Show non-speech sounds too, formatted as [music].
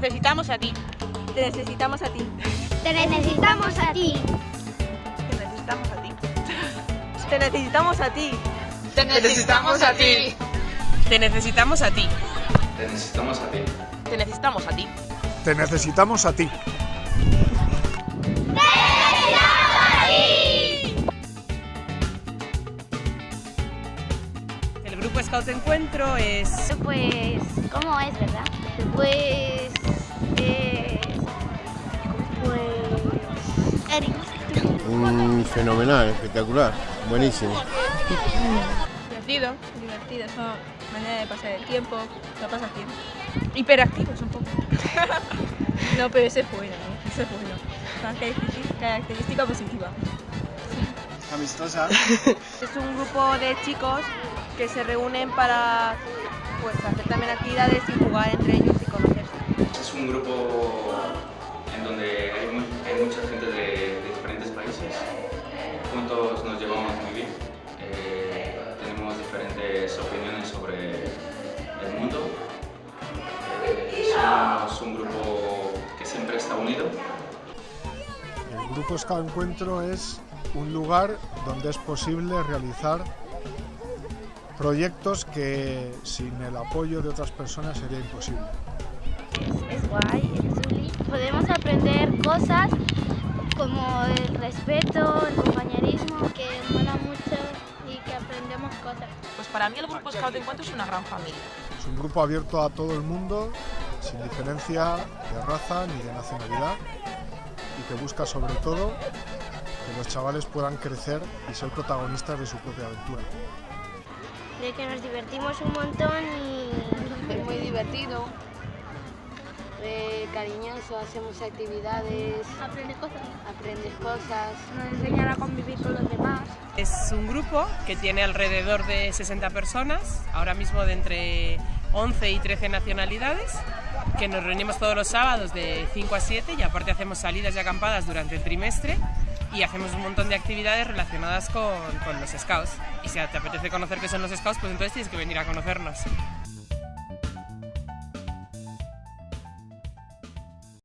necesitamos a ti. Te necesitamos a ti. Te necesitamos a ti. Te necesitamos a ti. Te necesitamos a ti. Te necesitamos a ti. Te necesitamos a ti. Te necesitamos a ti. Te necesitamos a ti. Te necesitamos a ti. El grupo Scout Encuentro es Pues, ¿cómo es, verdad? Pues, Eric. Un fenomenal, espectacular, buenísimo. Divertido. Divertido, es una manera de pasar el tiempo. Lo pasas bien. Hiperactivos un poco. [laughs] no, pero ese es bueno. Ese es bueno. Una característica, característica positiva. Amistosa. [laughs] Es un grupo de chicos que se reúnen para pues, hacer también actividades y jugar entre ellos y conocerse. Es un grupo El Grupo Scout Encuentro es un lugar donde es posible realizar proyectos que sin el apoyo de otras personas sería imposible. Es guay, es chuli. Podemos aprender cosas como el respeto, el compañerismo, que mola mucho y que aprendemos cosas. Pues para mí el grupo Scout Encuentro es una gran familia. Es un grupo abierto a todo el mundo, sin diferencia de raza ni de nacionalidad, y que busca sobre todo que los chavales puedan crecer y ser protagonistas de su propia aventura. De que nos divertimos un montón y... [laughs] Es muy divertido, eh, cariñoso, hacemos actividades, Aprende cosas. aprendes cosas. Nos enseñan a convivir con los demás. Es un grupo que tiene alrededor de 60 personas, ahora mismo de entre 11 y 13 nacionalidades, que nos reunimos todos los sábados de 5 a 7 y aparte hacemos salidas y acampadas durante el trimestre y hacemos un montón de actividades relacionadas con, con los scouts. Y si te apetece conocer qué son los scouts, pues entonces tienes que venir a conocernos.